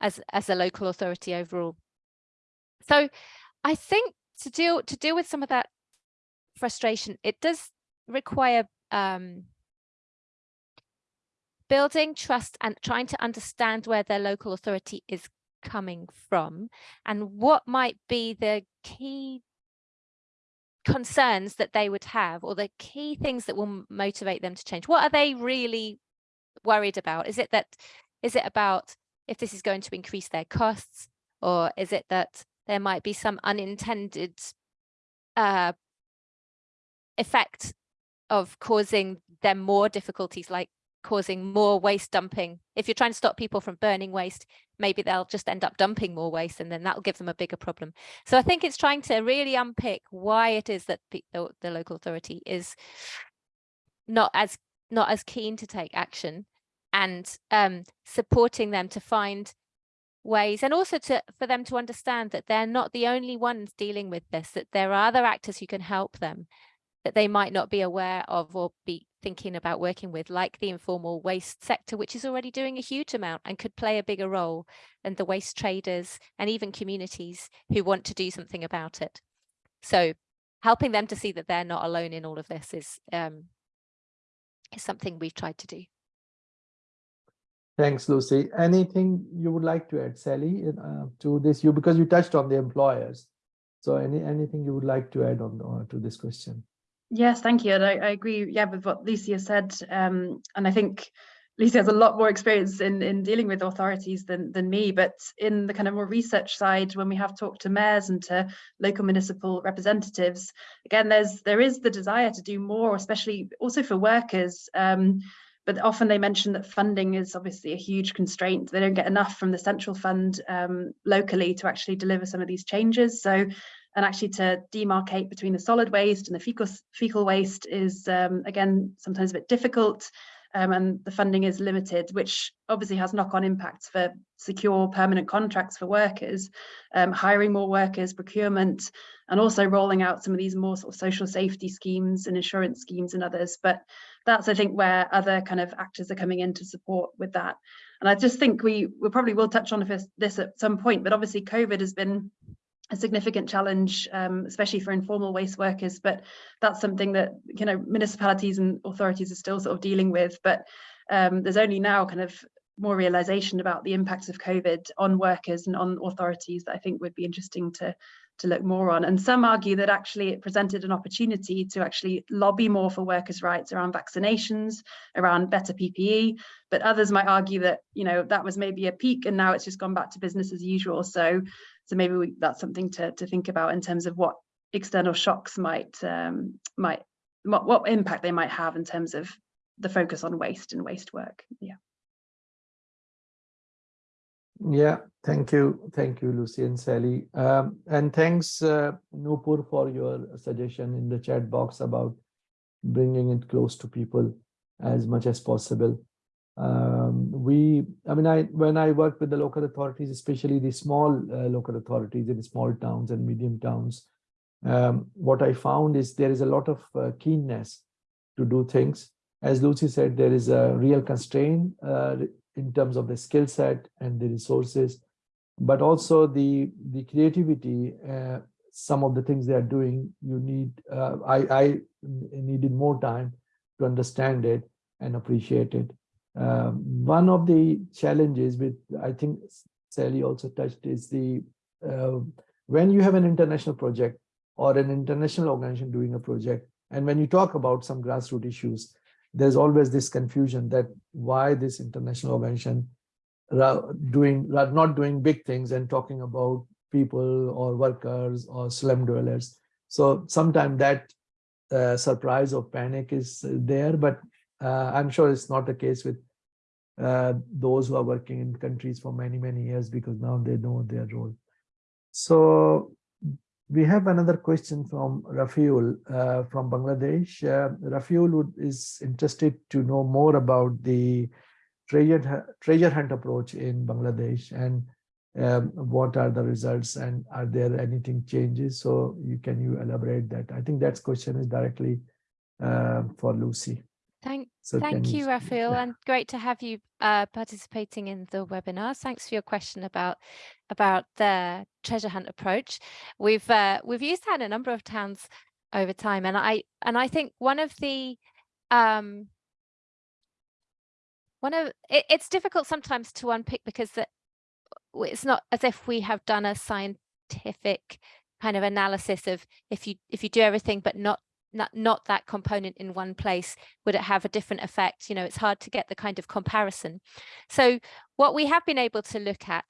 as as a local authority overall. So I think to deal to deal with some of that frustration, it does require um, building trust and trying to understand where their local authority is coming from and what might be the key concerns that they would have or the key things that will motivate them to change what are they really worried about? Is it that is it about if this is going to increase their costs or is it that there might be some unintended uh effect of causing them more difficulties like causing more waste dumping? If you're trying to stop people from burning waste maybe they'll just end up dumping more waste and then that'll give them a bigger problem. So i think it's trying to really unpick why it is that the, the local authority is not as not as keen to take action and um, supporting them to find ways and also to for them to understand that they're not the only ones dealing with this that there are other actors who can help them that they might not be aware of or be thinking about working with like the informal waste sector which is already doing a huge amount and could play a bigger role than the waste traders and even communities who want to do something about it. So helping them to see that they're not alone in all of this is um is something we've tried to do Thanks, Lucy. Anything you would like to add, Sally, uh, to this? You because you touched on the employers. So any anything you would like to add on uh, to this question? Yes, thank you. And I, I agree, yeah, with what Lucy has said. Um, and I think Lucia has a lot more experience in, in dealing with authorities than, than me. But in the kind of more research side, when we have talked to mayors and to local municipal representatives, again, there's there is the desire to do more, especially also for workers. Um, but often they mention that funding is obviously a huge constraint. They don't get enough from the central fund um, locally to actually deliver some of these changes. So, and actually to demarcate between the solid waste and the fecal, fecal waste is, um, again, sometimes a bit difficult. Um, and the funding is limited, which obviously has knock-on impacts for secure permanent contracts for workers, um, hiring more workers, procurement, and also rolling out some of these more sort of social safety schemes and insurance schemes and others. But that's I think where other kind of actors are coming in to support with that. And I just think we we probably will touch on this, this at some point, but obviously COVID has been a significant challenge, um, especially for informal waste workers. But that's something that you know municipalities and authorities are still sort of dealing with. But um, there's only now kind of more realization about the impacts of COVID on workers and on authorities that I think would be interesting to to look more on. And some argue that actually it presented an opportunity to actually lobby more for workers' rights around vaccinations, around better PPE. But others might argue that you know that was maybe a peak and now it's just gone back to business as usual. So so maybe we, that's something to to think about in terms of what external shocks might um, might what, what impact they might have in terms of the focus on waste and waste work. Yeah. Yeah, thank you. Thank you, Lucy and Sally. Um, and thanks, uh, Nupur, for your suggestion in the chat box about bringing it close to people as much as possible. Um, we, I mean, I when I work with the local authorities, especially the small uh, local authorities in small towns and medium towns, um, what I found is there is a lot of uh, keenness to do things. As Lucy said, there is a real constraint uh, in terms of the skill set and the resources, but also the the creativity. Uh, some of the things they are doing, you need. Uh, I I needed more time to understand it and appreciate it. Um, one of the challenges with I think Sally also touched is the uh, when you have an international project or an international organization doing a project, and when you talk about some grassroots issues, there's always this confusion that why this international organization doing not doing big things and talking about people or workers or slum dwellers. So sometimes that uh, surprise or panic is there, but uh, I'm sure it's not the case with uh, those who are working in countries for many, many years because now they know their role. So we have another question from Rafiul uh, from Bangladesh. Uh, Rafiul would, is interested to know more about the treasure, treasure hunt approach in Bangladesh and um, what are the results and are there anything changes? So you can you elaborate that? I think that question is directly uh, for Lucy. Thank, So thank you, Raphael, yeah. and great to have you uh, participating in the webinar. Thanks for your question about about the treasure hunt approach. We've uh, we've used that in a number of towns over time, and I and I think one of the um, one of it, it's difficult sometimes to unpick because the, it's not as if we have done a scientific kind of analysis of if you if you do everything but not not not that component in one place would it have a different effect you know it's hard to get the kind of comparison. So what we have been able to look at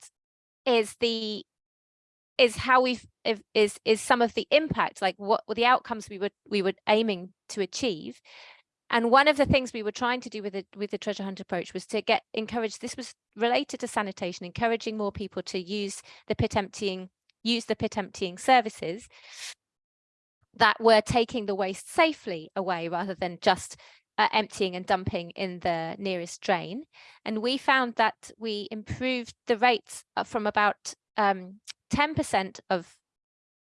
is the is how we've is is some of the impact like what were the outcomes we were we were aiming to achieve. And one of the things we were trying to do with the with the treasure hunt approach was to get encourage this was related to sanitation encouraging more people to use the pit emptying use the pit emptying services that were taking the waste safely away rather than just uh, emptying and dumping in the nearest drain. And we found that we improved the rates uh, from about um, 10% of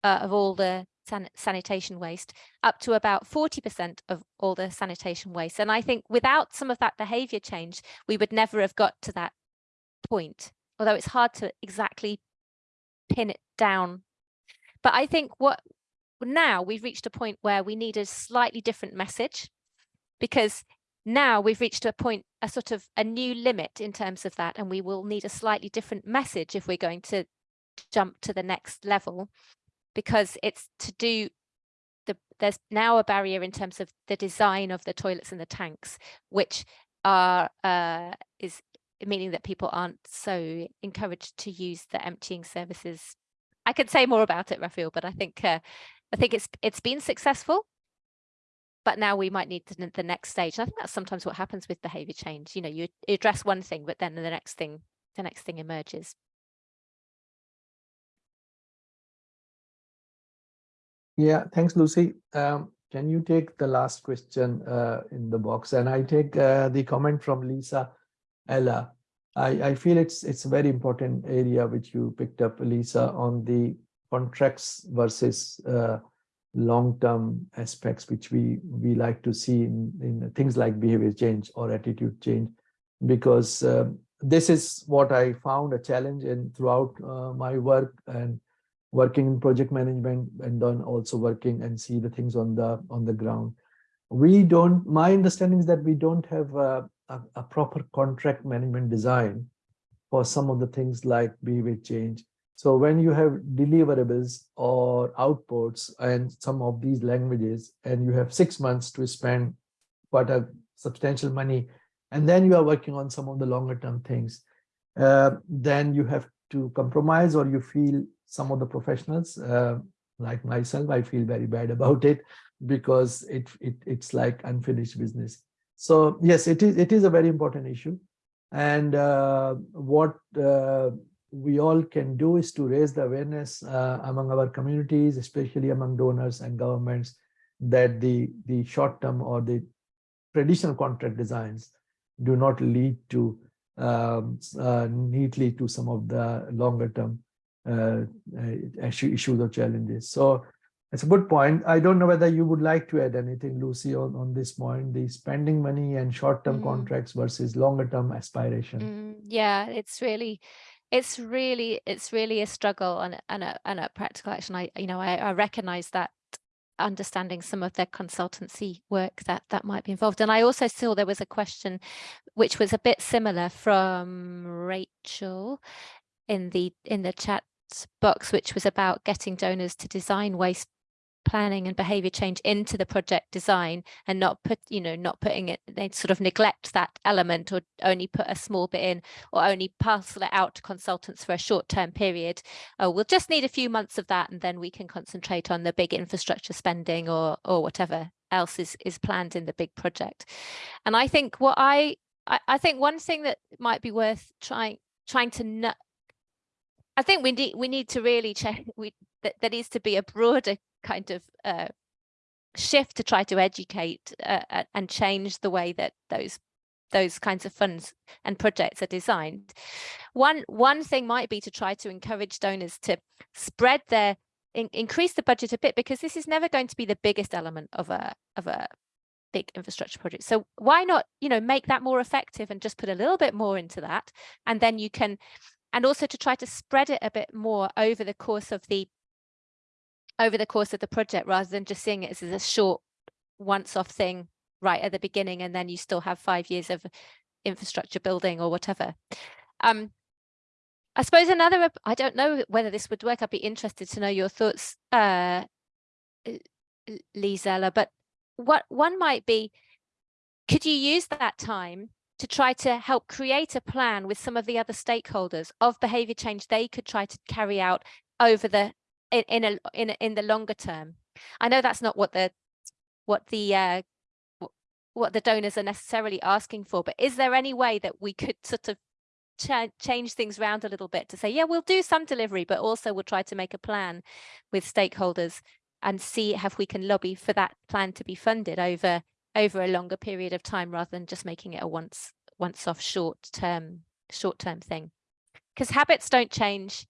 uh, of all the san- sanitation waste up to about 40% of all the sanitation waste. And I think without some of that behavior change, we would never have got to that point, although it's hard to exactly pin it down. But I think what now we've reached a point where we need a slightly different message because now we've reached a point, a sort of a new limit in terms of that, and we will need a slightly different message if we're going to jump to the next level because it's to do the there's now a barrier in terms of the design of the toilets and the tanks which are uh is meaning that people aren't so encouraged to use the emptying services. I could say more about it Raphael, but i think uh, i think it's it's been successful but now we might need the, next stage. And I think that's sometimes what happens with behavior change. You know, you address one thing, but then the next thing, the next thing emerges. Yeah, thanks, Lucy. Um, can you take the last question uh, in the box? And I take uh, the comment from Lisa Ella. I, I feel it's it's a very important area which you picked up, Lisa, on the contracts versus uh, long-term aspects, which we we like to see in, in things like behavior change or attitude change, because um, this is what I found a challenge in throughout uh, my work and working in project management and then also working and see the things on the on the ground. We don't, my understanding is that we don't have a, a, a proper contract management design for some of the things like behavior change. So when you have deliverables or outputs and some of these languages, and you have six months to spend quite a substantial money, and then you are working on some of the longer term things, uh, then you have to compromise or you feel some of the professionals uh, like myself, I feel very bad about it because it, it it's like unfinished business. So yes, it is it is a very important issue. And uh, what uh, we all can do is to raise the awareness uh, among our communities, especially among donors and governments, that the the short term or the traditional contract designs do not lead to um, uh, neatly to some of the longer term uh, uh, issues or challenges. So it's a good point. I don't know whether you would like to add anything, Lucy, on, on this point, the spending money and short-term Mm. contracts versus longer-term aspiration. Mm, yeah, it's really, it's really, it's really a struggle and, and a, and a practical action. I, you know, I, I recognize that understanding some of the consultancy work that that might be involved. And I also saw there was a question which was a bit similar from Rachel in the in the chat box, which was about getting donors to design waste planning and behavior change into the project design and not put you know not putting it they sort of neglect that element or only put a small bit in or only parcel it out to consultants for a short term period. Oh we'll just need a few months of that and then we can concentrate on the big infrastructure spending or or whatever else is is planned in the big project. And i think what i I, I think one thing that might be worth trying trying to I think we need we need to really check we that there needs to be a broader kind of uh, shift to try to educate uh, and change the way that those those kinds of funds and projects are designed. One one thing might be to try to encourage donors to spread their in, increase the budget a bit because this is never going to be the biggest element of a of a big infrastructure project. So why not, you know, make that more effective and just put a little bit more into that and then you can and also to try to spread it a bit more over the course of the over the course of the project rather than just seeing it as a short once-off thing right at the beginning and then you still have five years of infrastructure building or whatever. Um, I suppose another, I don't know whether this would work. I'd be interested to know your thoughts, uh, Lizella, but what one might be, could you use that time to try to help create a plan with some of the other stakeholders of behavior change they could try to carry out over the in, in a in in the longer term. I know that's not what the what the uh what the donors are necessarily asking for but is there any way that we could sort of ch change things around a little bit to say yeah we'll do some delivery but also we'll try to make a plan with stakeholders and see if we can lobby for that plan to be funded over over a longer period of time rather than just making it a once once off short term short term thing? Because habits don't change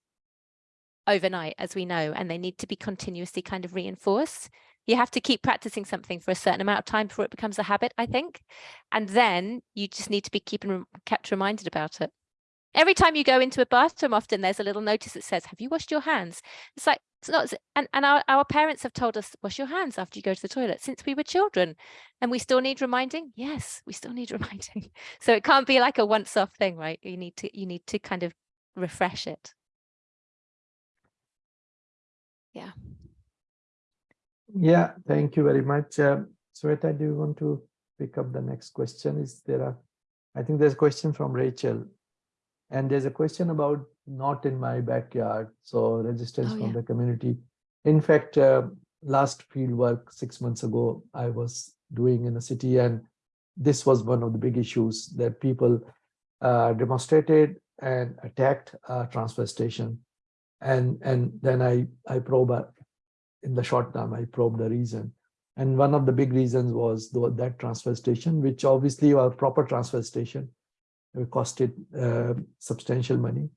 overnight as we know and they need to be continuously kind of reinforced. You have to keep practicing something for a certain amount of time before it becomes a habit i think and then you just need to be keeping kept reminded about it. Every time you go into a bathroom often there's a little notice that says have you washed your hands? It's like it's not and, and our, our parents have told us wash your hands after you go to the toilet since we were children and we still need reminding? Yes we still need (laughs) reminding. So it can't be like a once off thing right? You need to you need to kind of refresh it yeah Yeah, thank you very much. Um, Sweta, do you want to pick up the next question? Is there a, I think there's a question from Rachel. And there's a question about not in my backyard. So resistance Oh, from yeah. the community. In fact, uh, last field work six months ago, I was doing in a city and this was one of the big issues that people uh, demonstrated and attacked a transfer station. And, and then I, I probe in the short term, I probe the reason. And one of the big reasons was that transfer station, which obviously a proper transfer station, it costed uh, substantial money,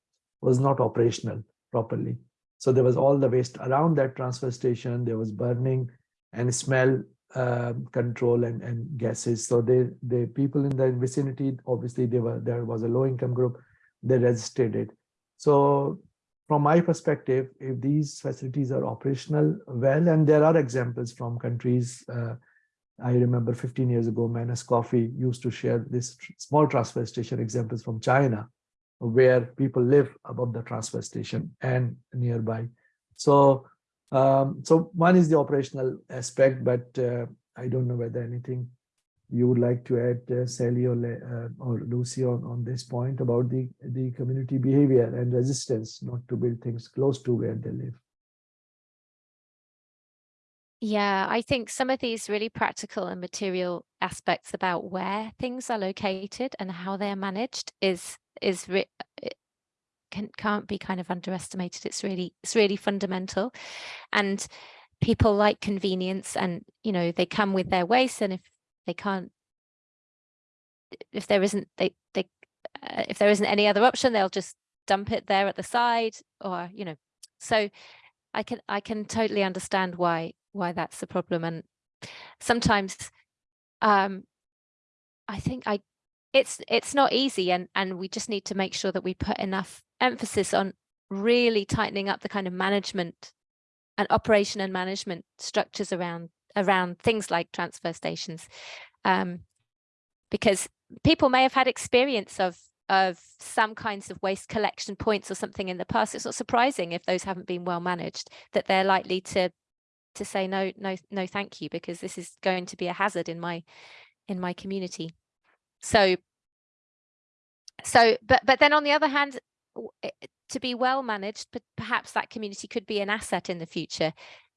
was not operational properly. So there was all the waste around that transfer station. There was burning and smell um, control and, and gases. So they, the people in the vicinity, obviously they were there was a low income group, they resisted it. So from my perspective, if these facilities are operational well, and there are examples from countries, uh, I remember 15 years ago, Manus Coffey used to share this small transfer station examples from China, where people live above the transfer station and nearby. So, um, so one is the operational aspect, but uh, I don't know whether anything you would like to add, uh, Sally or, uh, or Lucy on, on this point about the, the community behavior and resistance not to build things close to where they live. Yeah, I think some of these really practical and material aspects about where things are located and how they're managed is is can can't be kind of underestimated. It's really it's really fundamental, and people like convenience, and you know they come with their waste, and if they can't, if there isn't they they uh, if there isn't any other option, they'll just dump it there at the side, or you know, so I can I can totally understand why why that's the problem and sometimes um I think I it's it's not easy and and we just need to make sure that we put enough emphasis on really tightening up the kind of management and operation and management structures around around things like transfer stations um because people may have had experience of of some kinds of waste collection points or something in the past. It's not surprising if those haven't been well managed that they're likely to to say no no no thank you because this is going to be a hazard in my in my community. So so but but then on the other hand to be well managed but perhaps that community could be an asset in the future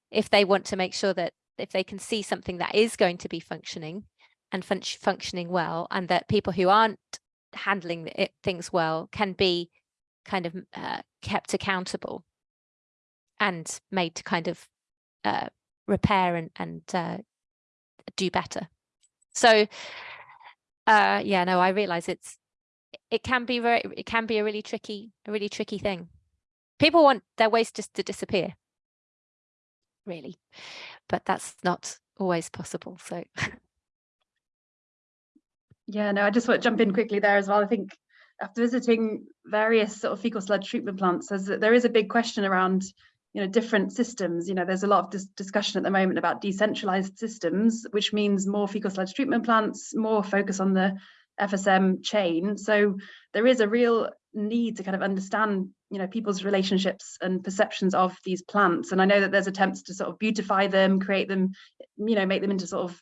if they want to make sure that if they can see something that is going to be functioning and func- functioning well and that people who aren't handling it, things well can be kind of uh, kept accountable and made to kind of uh, repair and, and uh, do better. So uh, yeah, no, I realize it's it can be very it can be a really tricky a really tricky thing. People want their waste just to disappear, really, but that's not always possible. So Yeah, no, I just want to jump in quickly there as well. I think after visiting various sort of fecal sludge treatment plants, there is a big question around, you know, different systems. You know, there's a lot of dis discussion at the moment about decentralized systems, which means more fecal sludge treatment plants, more focus on the FSM chain. So there is a real need to kind of understand, you know, people's relationships and perceptions of these plants. And I know that there's attempts to sort of beautify them, create them, you know, make them into sort of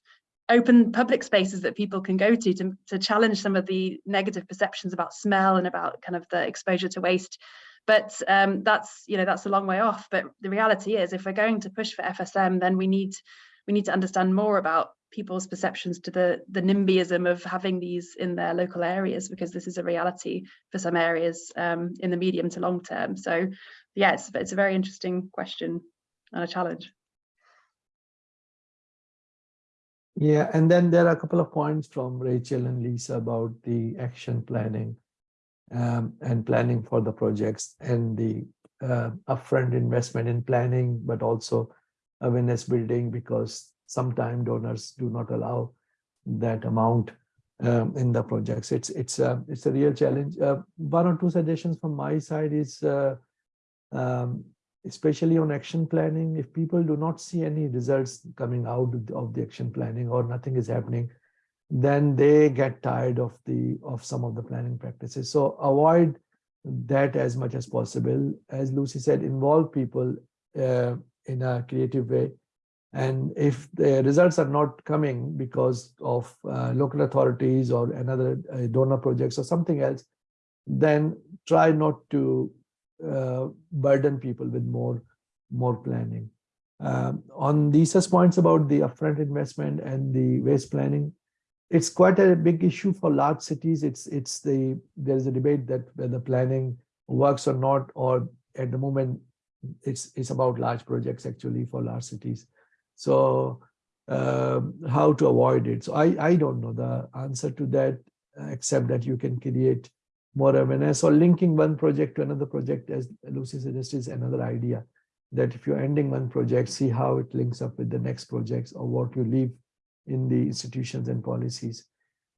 open public spaces that people can go to, to to challenge some of the negative perceptions about smell and about kind of the exposure to waste but um, that's you know that's a long way off but the reality is if we're going to push for fsm then we need we need to understand more about people's perceptions to the the nimbyism of having these in their local areas because this is a reality for some areas um, in the medium to long term. So yeah it's, it's a very interesting question and a challenge. Yeah, and then there are a couple of points from Rachel and Lisa about the action planning um, and planning for the projects and the uh, upfront investment in planning, but also awareness building because sometimes donors do not allow that amount um, in the projects. It's it's a it's a real challenge. Uh, one or two suggestions from my side is uh, um, especially on action planning, if people do not see any results coming out of the action planning or nothing is happening, then they get tired of the of some of the planning practices. So avoid that as much as possible. As Lucy said, involve people uh, in a creative way. And if the results are not coming because of uh, local authorities or another uh, donor projects or something else, then try not to uh, burden people with more more planning. Um, on Lisa's points about the upfront investment and the waste planning, it's quite a big issue for large cities. It's it's the there's a debate that whether planning works or not, or at the moment it's it's about large projects actually for large cities. So um, how to avoid it? So I I don't know the answer to that, except that you can create more awareness or linking one project to another project as Lucy suggested is another idea that if you're ending one project, see how it links up with the next projects or what you leave in the institutions and policies.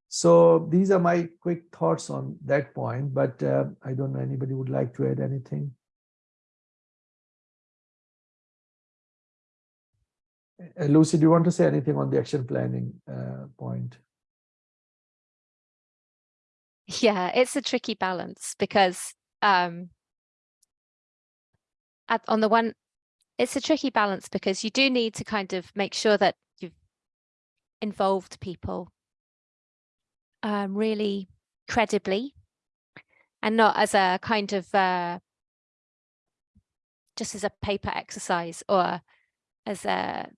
So these are my quick thoughts on that point, but uh, I don't know anybody would like to add anything. Lucy, do you want to say anything on the action planning uh, point? yeah, it's a tricky balance because um, at, on the one, it's a tricky balance because you do need to kind of make sure that you've involved people um, really credibly and not as a kind of uh, just as a paper exercise or as a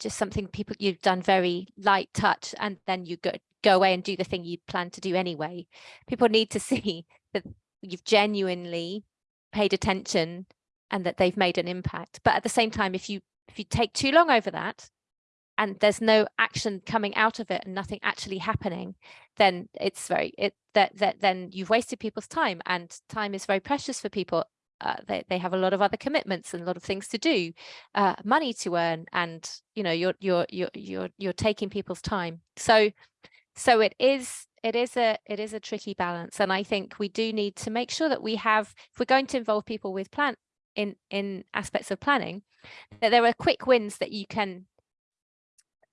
just something people you've done very light touch and then you go go away and do the thing you plan to do anyway. People need to (laughs) see that you've genuinely paid attention and that they've made an impact. But at the same time, if you if you take too long over that and there's no action coming out of it and nothing actually happening, then it's very it that that then you've wasted people's time and time is very precious for people. Uh, they, they have a lot of other commitments and a lot of things to do, uh, money to earn, and you know you're you're you're you're you're taking people's time. So so it is it is a it is a tricky balance and i think we do need to make sure that we have if we're going to involve people with plan in in aspects of planning that there are quick wins that you can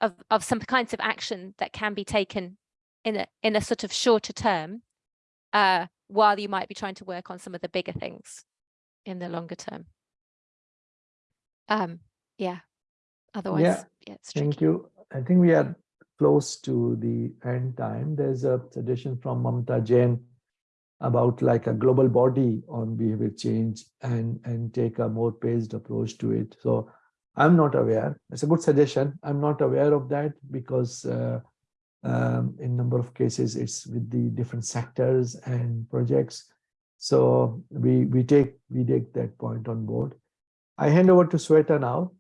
of of some kinds of action that can be taken in a in a sort of shorter term uh while you might be trying to work on some of the bigger things in the longer term um yeah otherwise yeah, yeah it's thank you i think we are close to the end time, there's a suggestion from Mamta Jain about like a global body on behavior change and, and take a more paced approach to it. So I'm not aware. It's a good suggestion. I'm not aware of that because uh, Um, in number of cases, it's with the different sectors and projects. So we we take we take that point on board. I hand over to Sweta now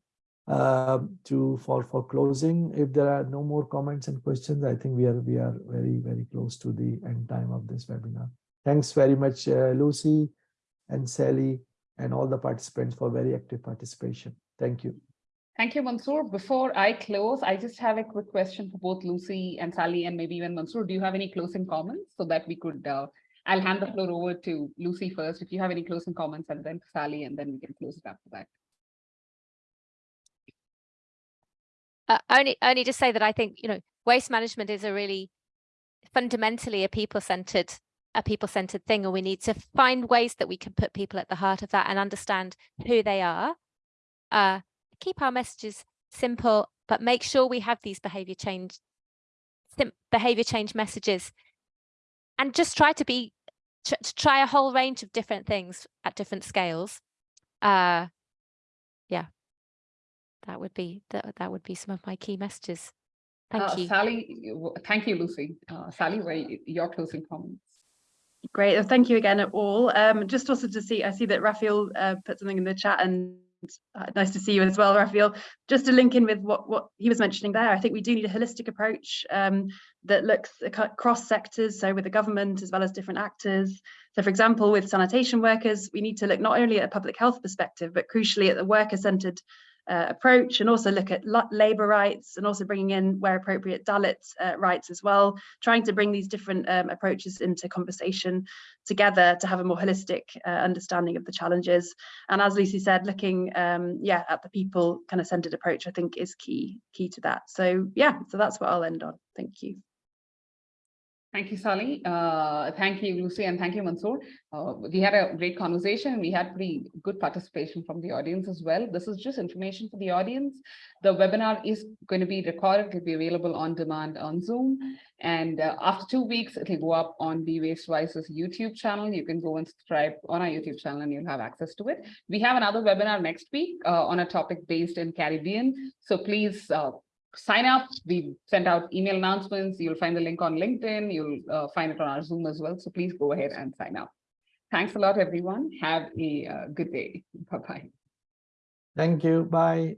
um, to for for closing. If there are no more comments and questions, I think we are we are very very close to the end time of this webinar. Thanks very much, uh, Lucy and Sally and all the participants for very active participation. Thank you. Thank you, Mansoor. Before I close, I just have a quick question for both Lucy and Sally and maybe even Mansoor. Do you have any closing comments so that we could, uh, I'll hand the floor over to Lucy first. If you have any closing comments and then Sally, and then we can close it after that. Uh, only, only to say that I think, you know, waste management is a really fundamentally a people-centered, a people-centered thing, and we need to find ways that we can put people at the heart of that and understand who they are. Uh, keep our messages simple, but make sure we have these behavior change, behavior change messages, and just try to be, to try a whole range of different things at different scales. Uh, yeah, that would be that that would be some of my key messages. Thank Uh, you. Sally, thank you, Lucy. Uh, Sally, where y- your closing comments? Great. Thank you again at all. Um, just also to see, I see that Raphael uh, put something in the chat and uh, nice to see you as well, Raphael. Just to link in with what, what he was mentioning there, I think we do need a holistic approach um, that looks across sectors, so with the government as well as different actors. So for example, with sanitation workers, we need to look not only at a public health perspective, but crucially at the worker-centred uh, approach and also look at labour rights and also bringing in where appropriate Dalit uh, rights as well, trying to bring these different um, approaches into conversation together to have a more holistic uh, understanding of the challenges. And as Lucy said, looking um, yeah at the people kind of centered approach I think is key key to that. So yeah, so that's what I'll end on. Thank you. Thank you, Sally. Uh, thank you, Lucy, and thank you, Mansoor. Uh, we had a great conversation. We had pretty good participation from the audience as well. This is just information for the audience. The webinar is going to be recorded. It'll be available on demand on Zoom. And uh, after two weeks, it'll go up on the Waste Wise's YouTube channel. You can go and subscribe on our YouTube channel and you'll have access to it. We have another webinar next week uh, on a topic based in Caribbean. So please uh, sign up. We sent out email announcements. You'll find the link on LinkedIn. You'll uh, find it on our Zoom as well. So please go ahead and sign up. Thanks a lot, everyone. Have a uh, good day. Bye-bye. Thank you. Bye.